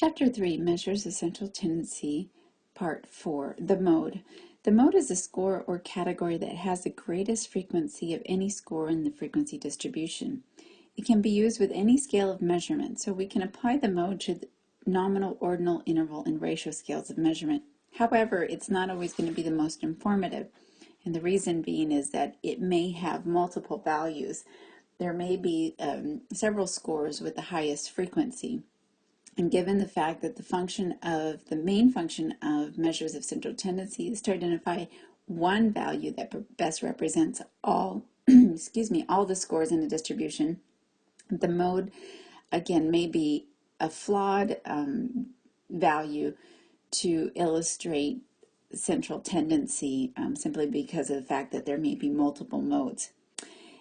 Chapter 3 Measures of Central Tendency, Part 4 The Mode. The mode is a score or category that has the greatest frequency of any score in the frequency distribution. It can be used with any scale of measurement, so we can apply the mode to the nominal, ordinal, interval, and ratio scales of measurement. However, it's not always going to be the most informative, and the reason being is that it may have multiple values. There may be um, several scores with the highest frequency. And given the fact that the function of the main function of measures of central tendency is to identify one value that best represents all, excuse me, all the scores in a distribution, the mode, again, may be a flawed um, value to illustrate central tendency um, simply because of the fact that there may be multiple modes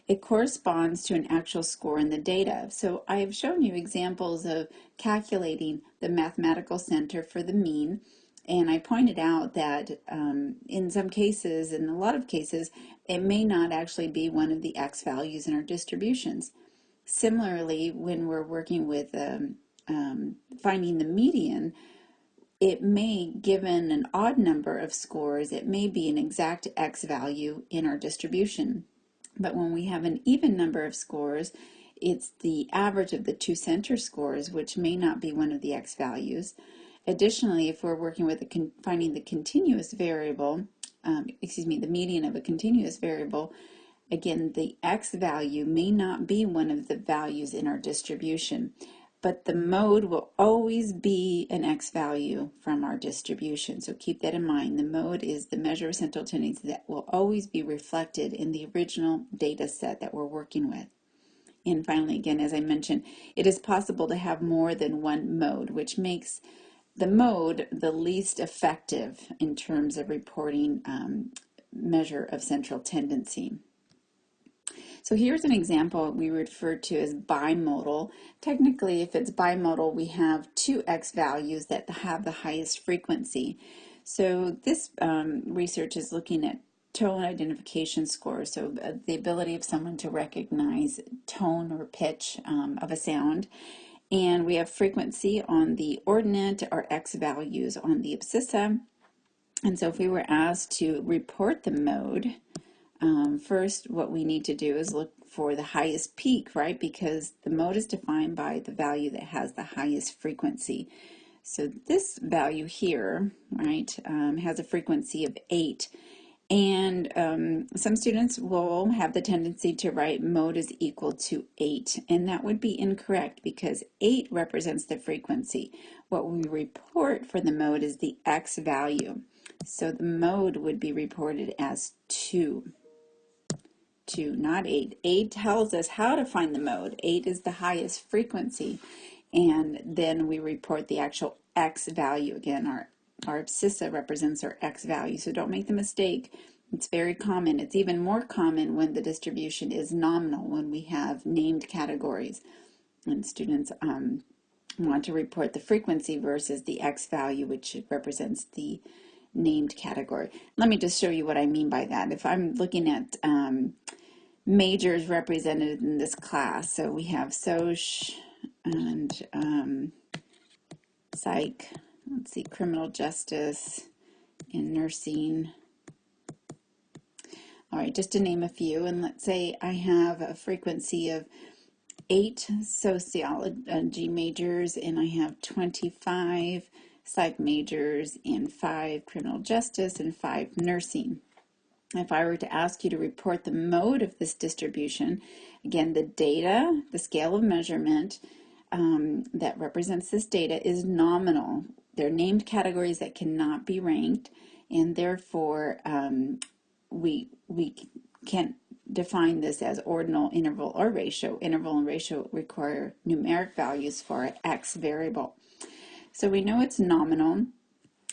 it corresponds to an actual score in the data. So I have shown you examples of calculating the mathematical center for the mean, and I pointed out that um, in some cases, in a lot of cases, it may not actually be one of the x values in our distributions. Similarly, when we're working with um, um, finding the median, it may, given an odd number of scores, it may be an exact x value in our distribution. But when we have an even number of scores, it's the average of the two center scores, which may not be one of the x values. Additionally, if we're working with finding the continuous variable, um, excuse me, the median of a continuous variable, again, the x value may not be one of the values in our distribution but the mode will always be an x value from our distribution. So keep that in mind. The mode is the measure of central tendency that will always be reflected in the original data set that we're working with. And finally, again, as I mentioned, it is possible to have more than one mode, which makes the mode the least effective in terms of reporting um, measure of central tendency. So here's an example we refer to as bimodal. Technically, if it's bimodal, we have two x values that have the highest frequency. So this um, research is looking at tone identification scores, so uh, the ability of someone to recognize tone or pitch um, of a sound. And we have frequency on the ordinate or x values on the abscissa. And so if we were asked to report the mode, um, first, what we need to do is look for the highest peak, right? Because the mode is defined by the value that has the highest frequency. So this value here, right, um, has a frequency of 8. And um, some students will have the tendency to write mode is equal to 8. And that would be incorrect because 8 represents the frequency. What we report for the mode is the x value. So the mode would be reported as 2. 2, not 8. 8 tells us how to find the mode. 8 is the highest frequency. And then we report the actual x value. Again, our, our abscissa represents our x value. So don't make the mistake. It's very common. It's even more common when the distribution is nominal, when we have named categories. And students um, want to report the frequency versus the x value, which represents the named category. Let me just show you what I mean by that. If I'm looking at um, majors represented in this class, so we have Soc and um, Psych, let's see, Criminal Justice and Nursing. All right, just to name a few, and let's say I have a frequency of eight sociology majors and I have 25 psych majors and five criminal justice and five nursing. If I were to ask you to report the mode of this distribution, again, the data, the scale of measurement um, that represents this data is nominal. They're named categories that cannot be ranked, and therefore um, we, we can't define this as ordinal, interval, or ratio. Interval and ratio require numeric values for x variable. So we know it's nominal.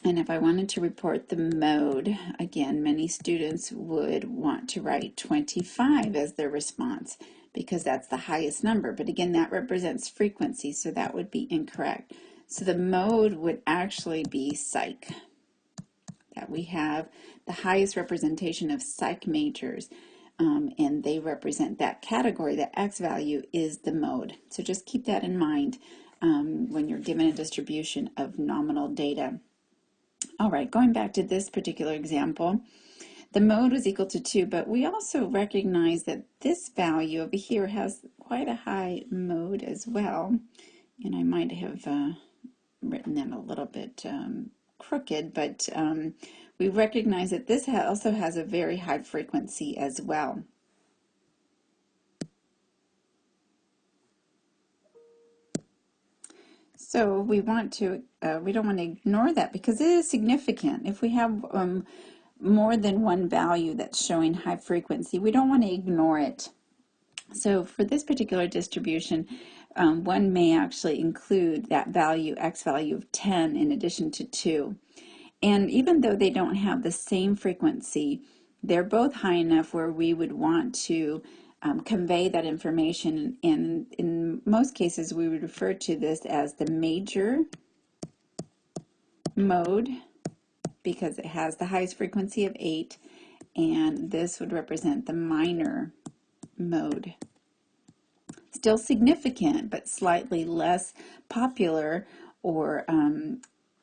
And if I wanted to report the mode, again, many students would want to write 25 as their response because that's the highest number. But again, that represents frequency, so that would be incorrect. So the mode would actually be psych. That we have the highest representation of psych majors, um, and they represent that category. The X value is the mode. So just keep that in mind um, when you're given a distribution of nominal data. All right, going back to this particular example, the mode was equal to 2, but we also recognize that this value over here has quite a high mode as well. And I might have uh, written that a little bit um, crooked, but um, we recognize that this also has a very high frequency as well. So we want to, uh, we don't want to ignore that because it is significant. If we have um, more than one value that's showing high frequency, we don't want to ignore it. So for this particular distribution, um, one may actually include that value, x value of 10 in addition to 2. And even though they don't have the same frequency, they're both high enough where we would want to um, convey that information. And in most cases, we would refer to this as the major mode because it has the highest frequency of 8, and this would represent the minor mode. Still significant, but slightly less popular or um,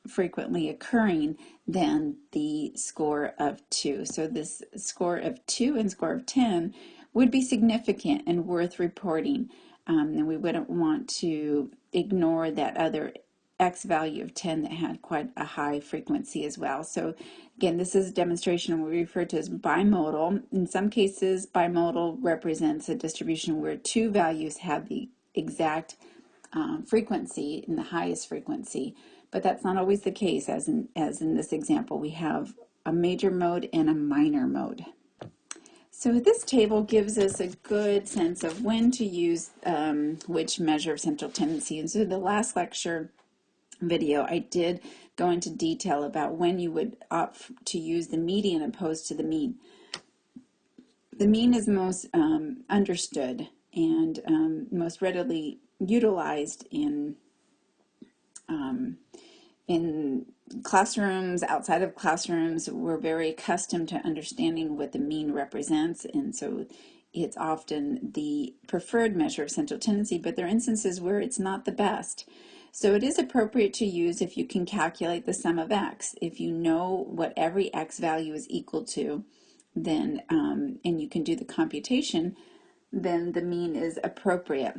frequently occurring than the score of 2. So this score of 2 and score of 10 would be significant and worth reporting. Um, and we wouldn't want to ignore that other X value of 10 that had quite a high frequency as well. So again, this is a demonstration we refer to as bimodal. In some cases, bimodal represents a distribution where two values have the exact um, frequency in the highest frequency, but that's not always the case as in, as in this example. We have a major mode and a minor mode. So this table gives us a good sense of when to use um, which measure of central tendency. And so the last lecture video, I did go into detail about when you would opt to use the median opposed to the mean. The mean is most um, understood and um, most readily utilized in um, in classrooms, outside of classrooms, we're very accustomed to understanding what the mean represents, and so it's often the preferred measure of central tendency, but there are instances where it's not the best. So it is appropriate to use if you can calculate the sum of x. If you know what every x value is equal to, then um, and you can do the computation, then the mean is appropriate.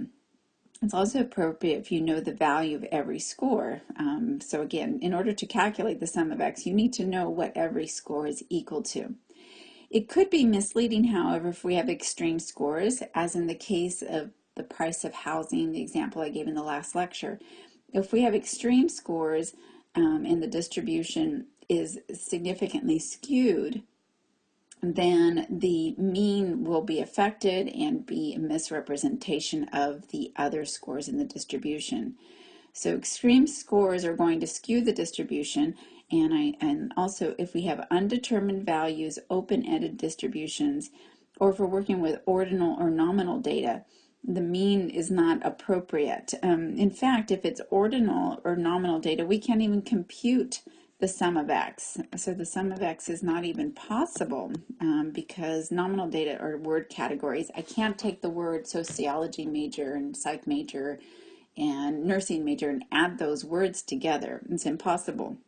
It's also appropriate if you know the value of every score. Um, so again, in order to calculate the sum of x, you need to know what every score is equal to. It could be misleading, however, if we have extreme scores, as in the case of the price of housing, the example I gave in the last lecture. If we have extreme scores um, and the distribution is significantly skewed, then the mean will be affected and be a misrepresentation of the other scores in the distribution. So extreme scores are going to skew the distribution and I and also if we have undetermined values, open-ended distributions, or if we're working with ordinal or nominal data, the mean is not appropriate. Um, in fact, if it's ordinal or nominal data, we can't even compute the sum of x. So the sum of x is not even possible um, because nominal data are word categories. I can't take the word sociology major and psych major and nursing major and add those words together. It's impossible.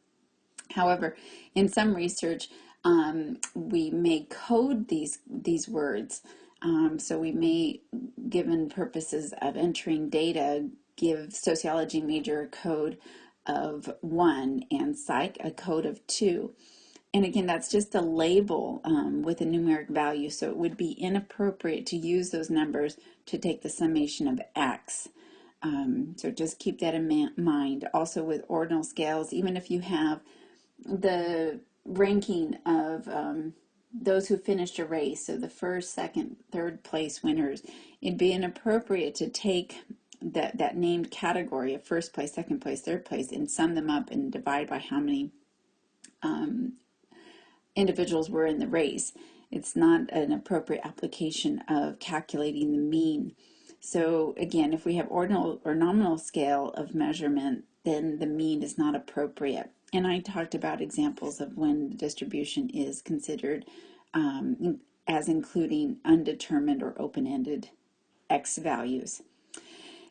However, in some research, um, we may code these, these words. Um, so we may, given purposes of entering data, give sociology major a code of one and psych a code of two. And again, that's just a label um, with a numeric value, so it would be inappropriate to use those numbers to take the summation of x. Um, so just keep that in mind. Also with ordinal scales, even if you have the ranking of um, those who finished a race, so the first, second, third place winners, it'd be inappropriate to take that, that named category of first place, second place, third place, and sum them up and divide by how many um, individuals were in the race. It's not an appropriate application of calculating the mean. So again, if we have ordinal or nominal scale of measurement, then the mean is not appropriate. And I talked about examples of when the distribution is considered um, as including undetermined or open-ended x values.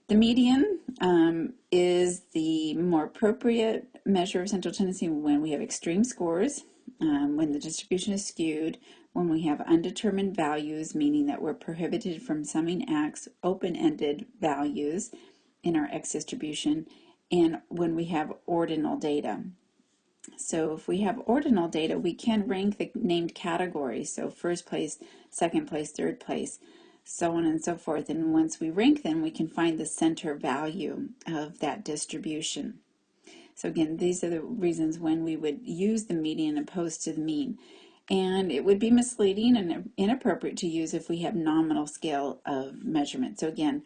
The median um, is the more appropriate measure of central tendency when we have extreme scores, um, when the distribution is skewed, when we have undetermined values, meaning that we're prohibited from summing x open-ended values in our x distribution, and when we have ordinal data. So if we have ordinal data, we can rank the named categories, so first place, second place, third place, so on and so forth. And once we rank them, we can find the center value of that distribution. So again, these are the reasons when we would use the median opposed to the mean. And it would be misleading and inappropriate to use if we have nominal scale of measurement. So again,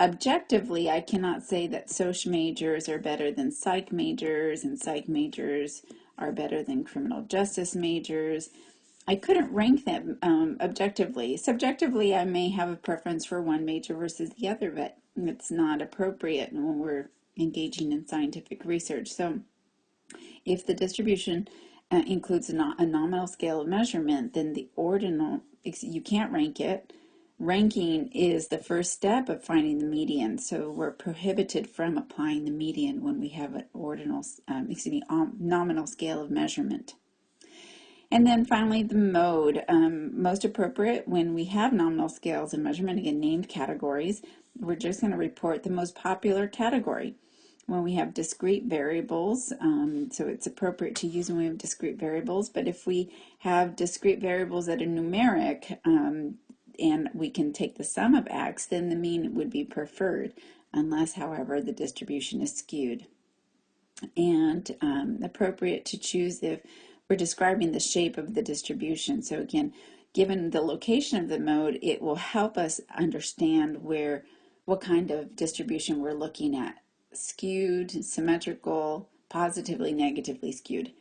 objectively, I cannot say that social majors are better than psych majors and psych majors are better than criminal justice majors. I couldn't rank them um, objectively. Subjectively, I may have a preference for one major versus the other, but it's not appropriate when we're engaging in scientific research. So if the distribution uh, includes a, no a, nominal scale of measurement, then the ordinal, you can't rank it. Ranking is the first step of finding the median, so we're prohibited from applying the median when we have an ordinal, um, excuse me, um, nominal scale of measurement. And then finally, the mode, um, most appropriate when we have nominal scales and measurement, again, named categories, we're just going to report the most popular category. When we have discrete variables, um, so it's appropriate to use when we have discrete variables, but if we have discrete variables that are numeric, um, and we can take the sum of x, then the mean would be preferred, unless, however, the distribution is skewed. And um, appropriate to choose if we're describing the shape of the distribution. So again, given the location of the mode, it will help us understand where, what kind of distribution we're looking at. Skewed, symmetrical, positively, negatively skewed.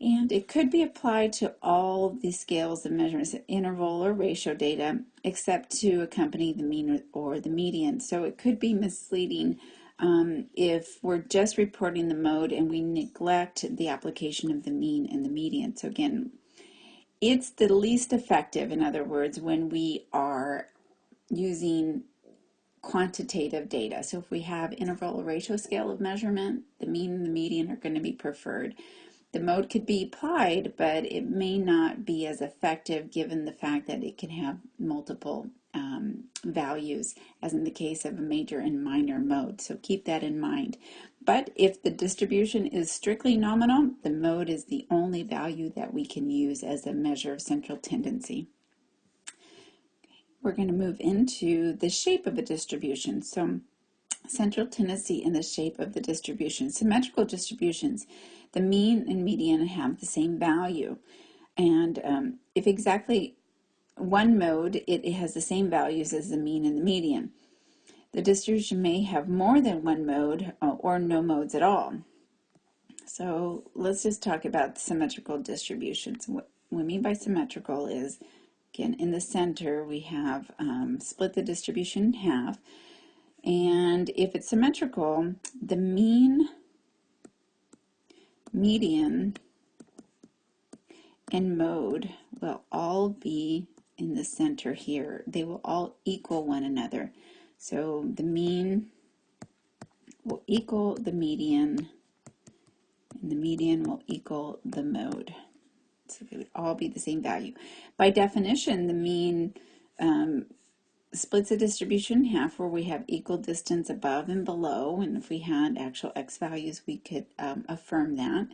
And it could be applied to all the scales of measurements, interval or ratio data, except to accompany the mean or the median. So it could be misleading um, if we're just reporting the mode and we neglect the application of the mean and the median. So again, it's the least effective, in other words, when we are using quantitative data. So if we have interval or ratio scale of measurement, the mean and the median are going to be preferred. The mode could be applied, but it may not be as effective given the fact that it can have multiple um, values, as in the case of a major and minor mode. So keep that in mind. But if the distribution is strictly nominal, the mode is the only value that we can use as a measure of central tendency. We're going to move into the shape of a distribution. So central tendency in the shape of the distribution. Symmetrical distributions, the mean and median have the same value. And um, if exactly one mode, it, has the same values as the mean and the median. The distribution may have more than one mode uh, or no modes at all. So let's just talk about symmetrical distributions. What we mean by symmetrical is, again, in the center we have um, split the distribution in half. And if it's symmetrical, the mean, median, and mode will all be in the center here. They will all equal one another. So the mean will equal the median, and the median will equal the mode. So they would all be the same value. By definition, the mean um, splits the distribution in half where we have equal distance above and below. And if we had actual x values, we could um, affirm that.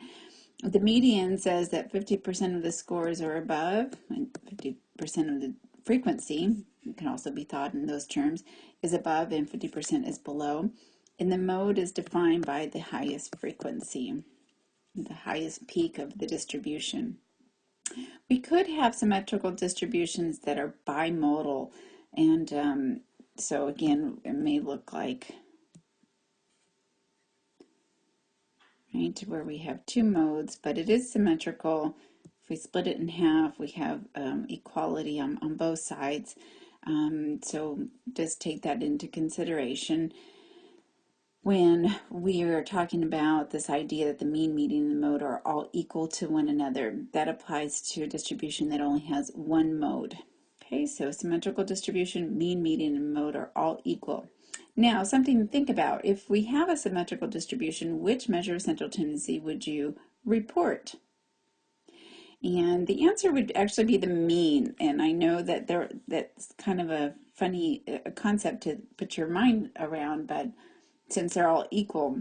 The median says that 50% of the scores are above and 50% of the frequency, it can also be thought in those terms, is above and 50% is below. And the mode is defined by the highest frequency, the highest peak of the distribution. We could have symmetrical distributions that are bimodal. And um, so again, it may look like right, where we have two modes, but it is symmetrical. We split it in half, we have um, equality on, on both sides. Um, so just take that into consideration when we are talking about this idea that the mean, median, and mode are all equal to one another. That applies to a distribution that only has one mode. Okay, so symmetrical distribution, mean, median, and mode are all equal. Now, something to think about. If we have a symmetrical distribution, which measure of central tendency would you report? And the answer would actually be the mean. And I know that there that's kind of a funny uh, concept to put your mind around, but since they're all equal.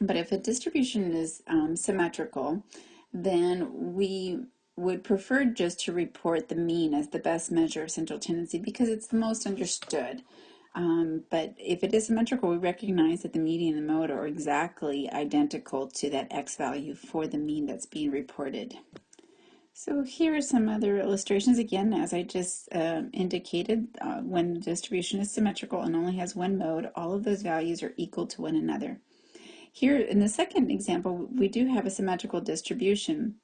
But if a distribution is um, symmetrical, then we would prefer just to report the mean as the best measure of central tendency because it's the most understood. Um, but if it is symmetrical, we recognize that the median and the mode are exactly identical to that x value for the mean that's being reported. So here are some other illustrations. Again, as I just uh, indicated, uh, when the distribution is symmetrical and only has one mode, all of those values are equal to one another. Here in the second example, we do have a symmetrical distribution.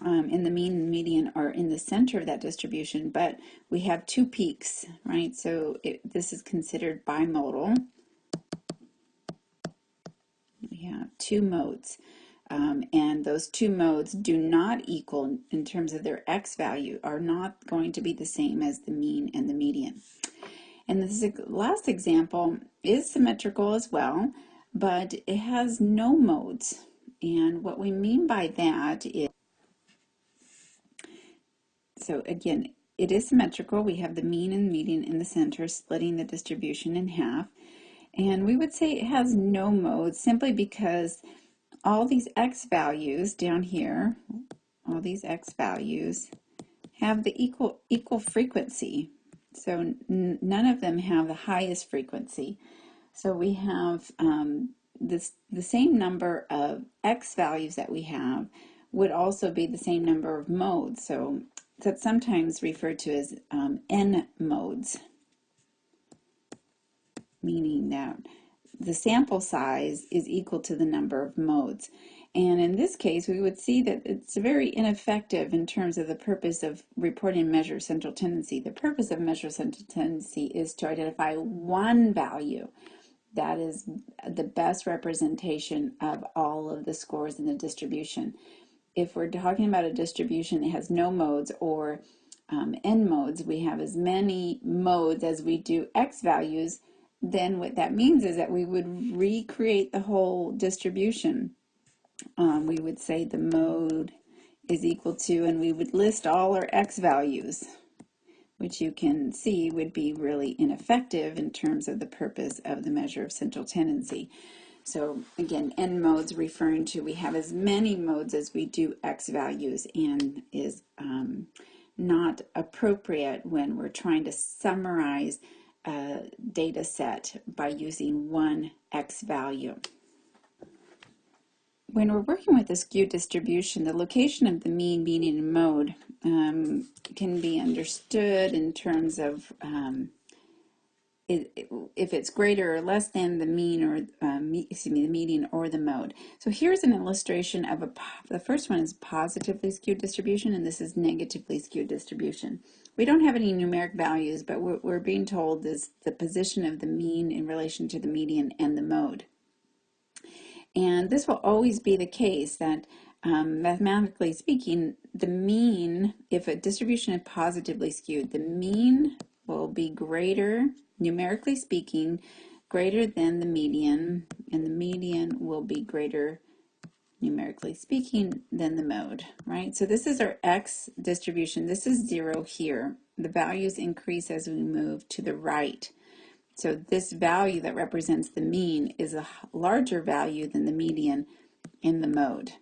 Um, and the mean and median are in the center of that distribution, but we have two peaks, right? So it, this is considered bimodal. We have two modes. Um, and those two modes do not equal in terms of their x value, are not going to be the same as the mean and the median. And this last example is symmetrical as well, but it has no modes. And what we mean by that is, so again, it is symmetrical. We have the mean and median in the center, splitting the distribution in half. And we would say it has no modes simply because all these x values down here, all these x values, have the equal, equal frequency. So none of them have the highest frequency. So we have um, this, the same number of x values that we have would also be the same number of modes. So that's sometimes referred to as um, n modes, meaning that the sample size is equal to the number of modes. And in this case, we would see that it's very ineffective in terms of the purpose of reporting measure central tendency. The purpose of measure central tendency is to identify one value that is the best representation of all of the scores in the distribution. If we're talking about a distribution that has no modes or um, n modes, we have as many modes as we do x values, then what that means is that we would recreate the whole distribution. Um, we would say the mode is equal to, and we would list all our x values, which you can see would be really ineffective in terms of the purpose of the measure of central tendency. So again, n modes referring to we have as many modes as we do x values and is um, not appropriate when we're trying to summarize a data set by using one x value. When we're working with a skewed distribution, the location of the mean, median, and mode um, can be understood in terms of um, if it's greater or less than the mean or um, excuse me the median or the mode. So here's an illustration of a the first one is positively skewed distribution and this is negatively skewed distribution. We don't have any numeric values but what we're being told is the position of the mean in relation to the median and the mode. And this will always be the case that um, mathematically speaking, the mean, if a distribution is positively skewed, the mean will be greater numerically speaking, greater than the median, and the median will be greater, numerically speaking, than the mode, right? So this is our x distribution. This is zero here. The values increase as we move to the right. So this value that represents the mean is a larger value than the median in the mode.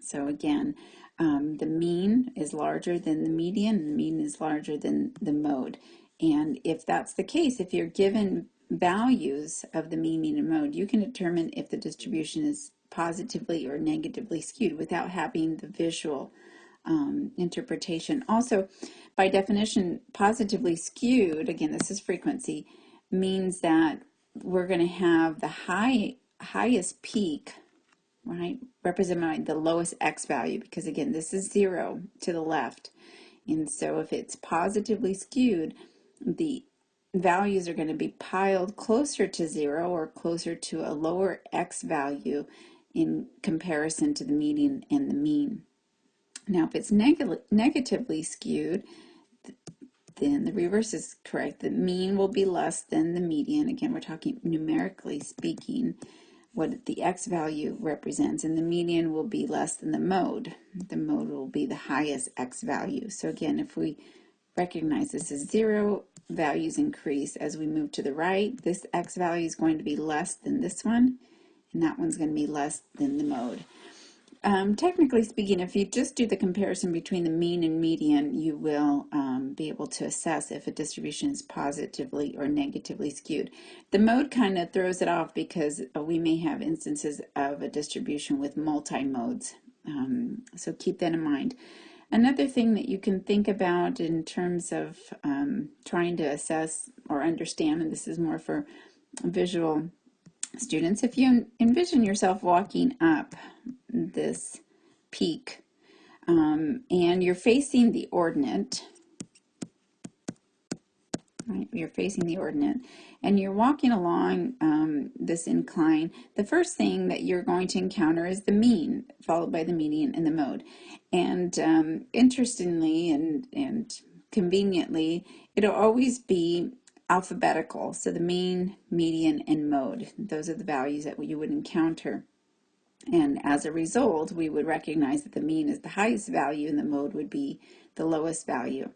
So again, um, the mean is larger than the median, the mean is larger than the mode. And if that's the case, if you're given values of the mean, mean, and mode, you can determine if the distribution is positively or negatively skewed without having the visual um, interpretation. Also, by definition, positively skewed, again, this is frequency, means that we're going to have the high highest peak, right, represented by the lowest x value, because again, this is zero to the left. And so if it's positively skewed, the values are going to be piled closer to zero or closer to a lower x value in comparison to the median and the mean. Now, if it's neg negatively skewed, then the reverse is correct. The mean will be less than the median. Again, we're talking numerically speaking what the x value represents, and the median will be less than the mode. The mode will be the highest x value. So again, if we recognize this is zero, values increase as we move to the right. This x value is going to be less than this one, and that one's going to be less than the mode. Um, technically speaking, if you just do the comparison between the mean and median, you will um, be able to assess if a distribution is positively or negatively skewed. The mode kind of throws it off because uh, we may have instances of a distribution with multi-modes. Um, so keep that in mind. Another thing that you can think about in terms of um, trying to assess or understand, and this is more for visual students, if you envision yourself walking up this peak um, and you're facing the ordinate, right, you're facing the ordinate, and you're walking along um, this incline, the first thing that you're going to encounter is the mean, followed by the median and the mode. And um, interestingly and, and conveniently, it'll always be alphabetical. So the mean, median, and mode. Those are the values that you would encounter. And as a result, we would recognize that the mean is the highest value and the mode would be the lowest value.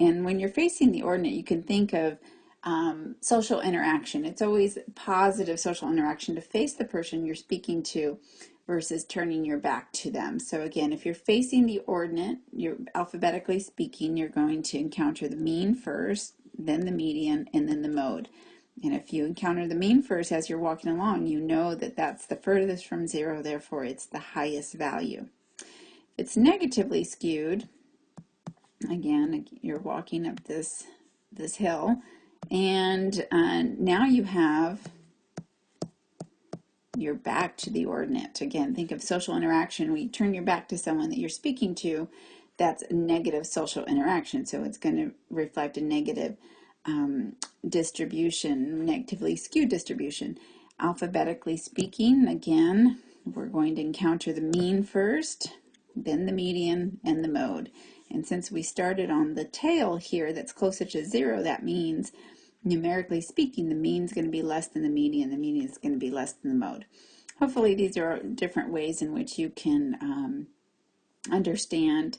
And when you're facing the ordinate, you can think of um, social interaction. It's always positive social interaction to face the person you're speaking to versus turning your back to them. So again, if you're facing the ordinate, you're alphabetically speaking, you're going to encounter the mean first, then the median, and then the mode. And if you encounter the mean first as you're walking along, you know that that's the furthest from zero, therefore it's the highest value. If it's negatively skewed, again, you're walking up this, this hill, and uh, now you have your back to the ordinate. Again, think of social interaction. We turn your back to someone that you're speaking to, that's negative social interaction. So it's going to reflect a negative um, distribution, negatively skewed distribution. Alphabetically speaking, again, we're going to encounter the mean first, then the median, and the mode. And since we started on the tail here that's closer to zero, that means numerically speaking, the mean is going to be less than the median, the median is going to be less than the mode. Hopefully these are different ways in which you can um, understand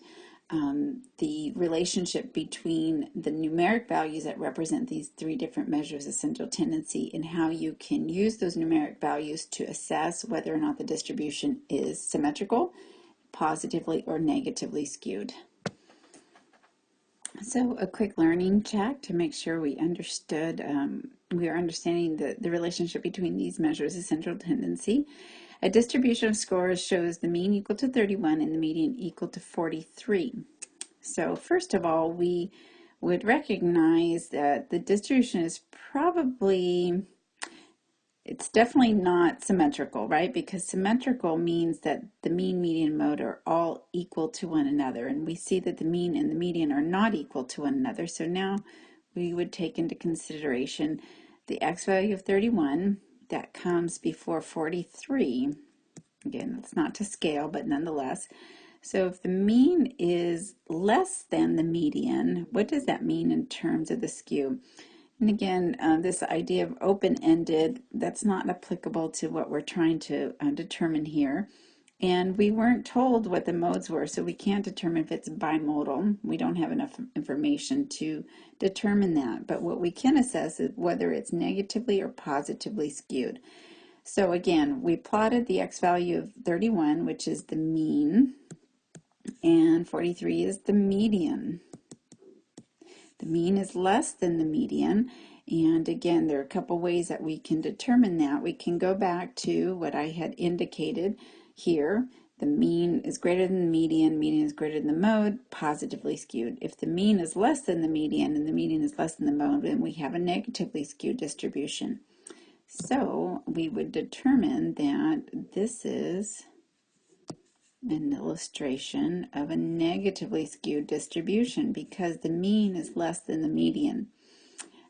um, the relationship between the numeric values that represent these three different measures of central tendency and how you can use those numeric values to assess whether or not the distribution is symmetrical, positively or negatively skewed. So a quick learning check to make sure we understood, um, we are understanding the, the relationship between these measures of central tendency. A distribution of scores shows the mean equal to 31 and the median equal to 43. So first of all, we would recognize that the distribution is probably it's definitely not symmetrical, right? Because symmetrical means that the mean, median, mode are all equal to one another. And we see that the mean and the median are not equal to one another. So now we would take into consideration the x value of 31 that comes before 43. Again, that's not to scale, but nonetheless. So if the mean is less than the median, what does that mean in terms of the skew? And again, uh, this idea of open-ended, that's not applicable to what we're trying to uh, determine here. And we weren't told what the modes were, so we can't determine if it's bimodal. We don't have enough information to determine that. But what we can assess is whether it's negatively or positively skewed. So again, we plotted the x value of 31, which is the mean, and 43 is the median. The mean is less than the median. And again, there are a couple ways that we can determine that. We can go back to what I had indicated here. The mean is greater than the median, median is greater than the mode, positively skewed. If the mean is less than the median and the median is less than the mode, then we have a negatively skewed distribution. So we would determine that this is an illustration of a negatively skewed distribution because the mean is less than the median.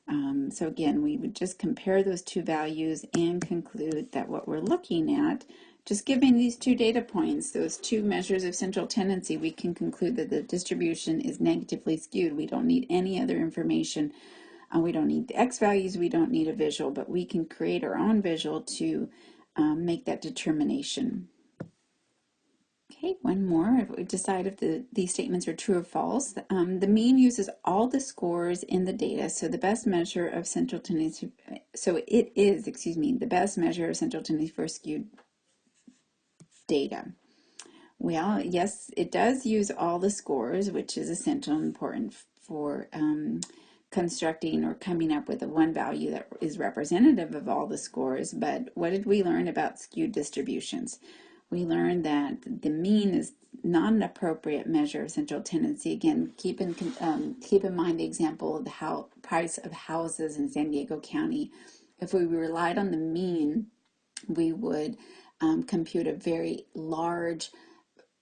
Um, so again, we would just compare those two values and conclude that what we're looking at just giving these two data points, those two measures of central tendency, we can conclude that the distribution is negatively skewed. We don't need any other information. Uh, we don't need the x values, we don't need a visual, but we can create our own visual to um, make that determination. Okay, one more. If we decide if the, these statements are true or false. Um, the mean uses all the scores in the data, so the best measure of central tendency, so it is, excuse me, the best measure of central tendency for skewed data. Well, yes, it does use all the scores, which is essential and important for um, constructing or coming up with a one value that is representative of all the scores. But what did we learn about skewed distributions? We learned that the mean is not an appropriate measure of central tendency. Again, keep in, um, keep in mind the example of the how, price of houses in San Diego County. If we relied on the mean, we would um, compute a very large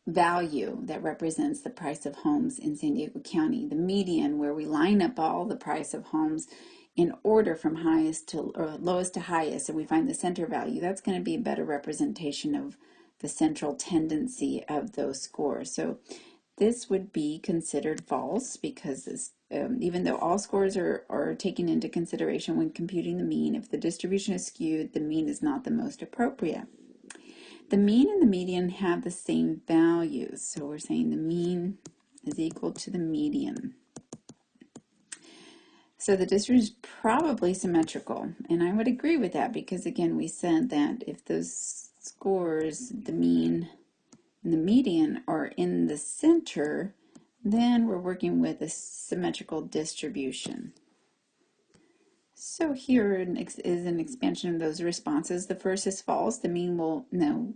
value that represents the price of homes in San Diego County. The median, where we line up all the price of homes in order from highest to or lowest to highest, and we find the center value, that's going to be a better representation of the central tendency of those scores. So this would be considered false because this, um, even though all scores are, are taken into consideration when computing the mean, if the distribution is skewed, the mean is not the most appropriate. The mean and the median have the same values. So we're saying the mean is equal to the median. So the distribution is probably symmetrical. And I would agree with that because again, we said that if those scores, the mean and the median are in the center, then we're working with a symmetrical distribution. So here is an expansion of those responses. The first is false. The mean will no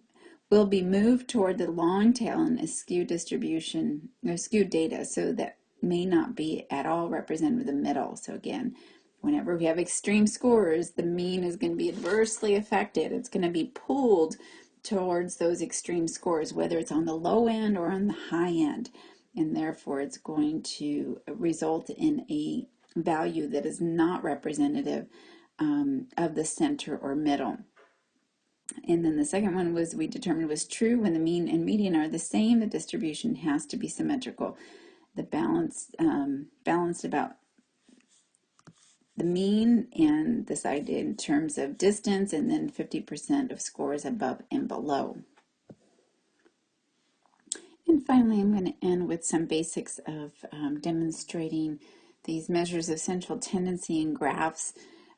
will be moved toward the long tail in a skewed distribution or skewed data. So that may not be at all represented with the middle. So again, whenever we have extreme scores, the mean is going to be adversely affected. It's going to be pulled towards those extreme scores, whether it's on the low end or on the high end. And therefore, it's going to result in a value that is not representative um, of the center or middle. And then the second one was we determined was true when the mean and median are the same, the distribution has to be symmetrical. The balance um, balanced about the mean and this idea in terms of distance and then 50% of scores above and below. And finally, I'm going to end with some basics of um, demonstrating these measures of central tendency in graphs.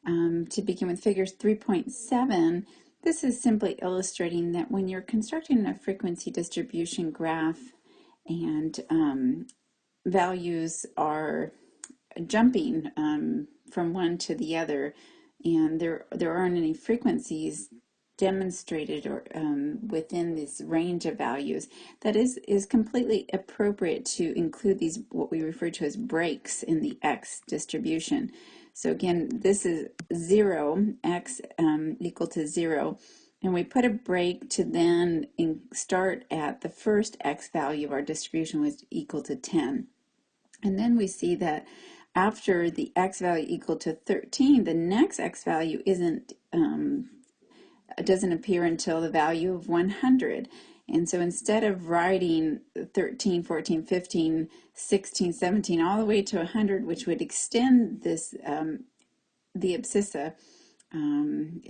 Um, to begin with figure 3.7, this is simply illustrating that when you're constructing a frequency distribution graph and um, values are jumping um, from one to the other and there there aren't any frequencies demonstrated or um, within this range of values that is is completely appropriate to include these what we refer to as breaks in the x distribution. So again this is 0 x um, equal to 0 and we put a break to then start at the first x value of our distribution was equal to 10 and then we see that after the x value equal to 13 the next x value isn't um, doesn't appear until the value of 100. And so instead of writing 13, 14, 15, 16, 17, all the way to 100, which would extend this, um, the abscissa um,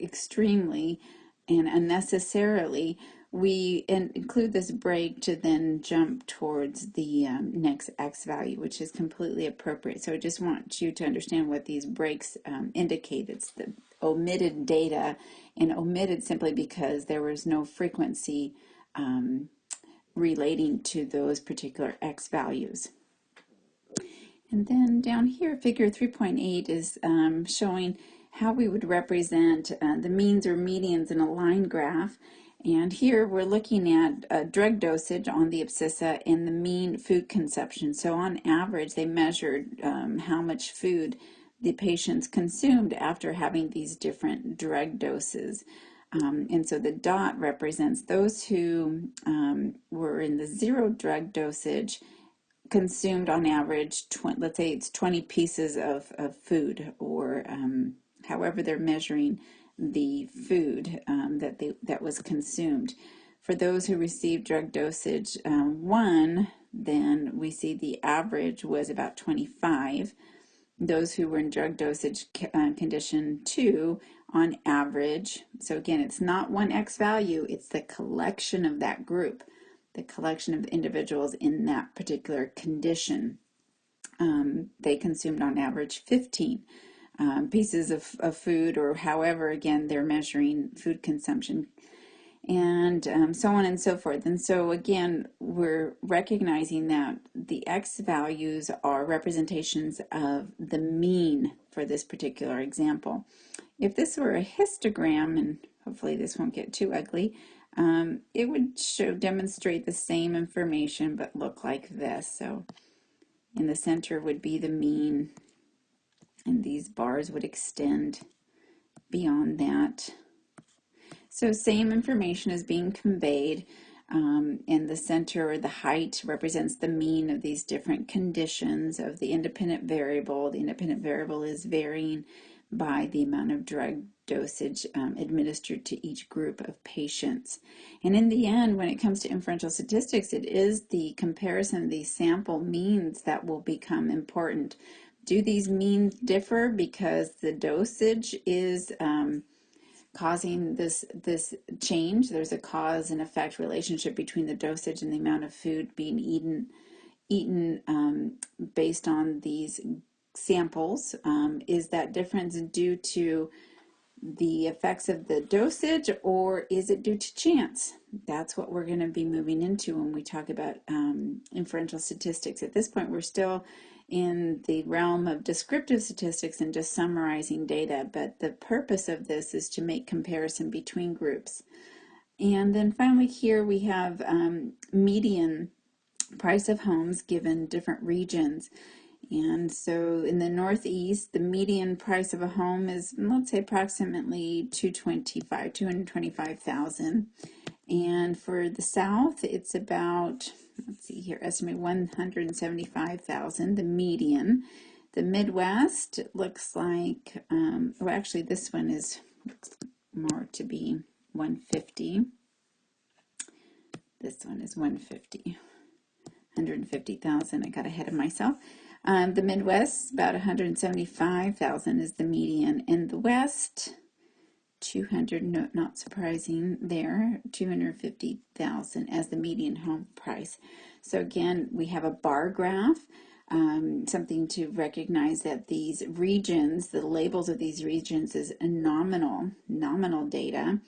extremely and unnecessarily, we include this break to then jump towards the um, next x value, which is completely appropriate. So I just want you to understand what these breaks um, indicate. It's the omitted data and omitted simply because there was no frequency um, relating to those particular x values. And then down here, figure 3.8 is um, showing how we would represent uh, the means or medians in a line graph. And here we're looking at a drug dosage on the abscissa and the mean food consumption. So on average, they measured um, how much food the patients consumed after having these different drug doses. Um, and so the dot represents those who um, were in the zero drug dosage consumed on average, let's say it's 20 pieces of, of food or um, however they're measuring the food um, that they that was consumed. For those who received drug dosage um, one, then we see the average was about 25. Those who were in drug dosage uh, condition two, on average, so again, it's not one X value, it's the collection of that group, the collection of individuals in that particular condition. Um, they consumed on average 15 um, pieces of, of food or however, again, they're measuring food consumption and um, so on and so forth. And so again, we're recognizing that the X values are representations of the mean for this particular example. If this were a histogram, and hopefully this won't get too ugly, um, it would show demonstrate the same information but look like this. So in the center would be the mean and these bars would extend beyond that. So same information is being conveyed um, in the center or the height represents the mean of these different conditions of the independent variable. The independent variable is varying by the amount of drug dosage um, administered to each group of patients. And in the end, when it comes to inferential statistics, it is the comparison of these sample means that will become important. Do these means differ because the dosage is um, causing this this change? There's a cause and effect relationship between the dosage and the amount of food being eaten eaten um, based on these samples. Um, is that difference due to the effects of the dosage or is it due to chance? That's what we're going to be moving into when we talk about um, inferential statistics. At this point, we're still in the realm of descriptive statistics and just summarizing data, but the purpose of this is to make comparison between groups. And then finally here we have um, median price of homes given different regions. And so in the Northeast, the median price of a home is, let's say, approximately 225, 225,000. And for the South, it's about, let's see here, estimate 175,000, the median. The Midwest looks like, um, well, actually, this one is more to be 150. This one is 150. 150,000. I got ahead of myself. Um, the Midwest, about 175,000 is the median. In the West, 200, no, not surprising there, 250,000 as the median home price. So again, we have a bar graph, um, something to recognize that these regions, the labels of these regions is nominal, nominal data.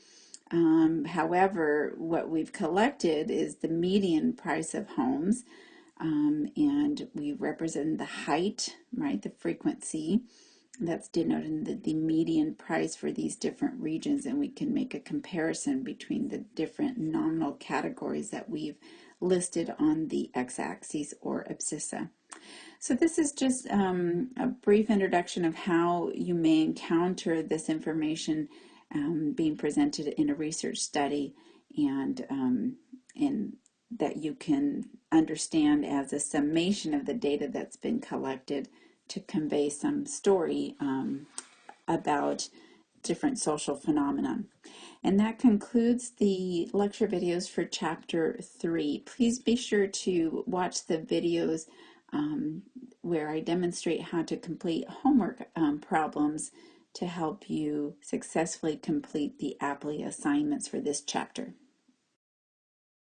Um, however, what we've collected is the median price of homes, um, and we represent the height, right, the frequency, that's denoted the, the median price for these different regions and we can make a comparison between the different nominal categories that we've listed on the x-axis or abscissa. So this is just um, a brief introduction of how you may encounter this information um, being presented in a research study and, um, and that you can understand as a summation of the data that's been collected to convey some story um, about different social phenomena. And that concludes the lecture videos for chapter three. Please be sure to watch the videos um, where I demonstrate how to complete homework um, problems to help you successfully complete the Aplia assignments for this chapter.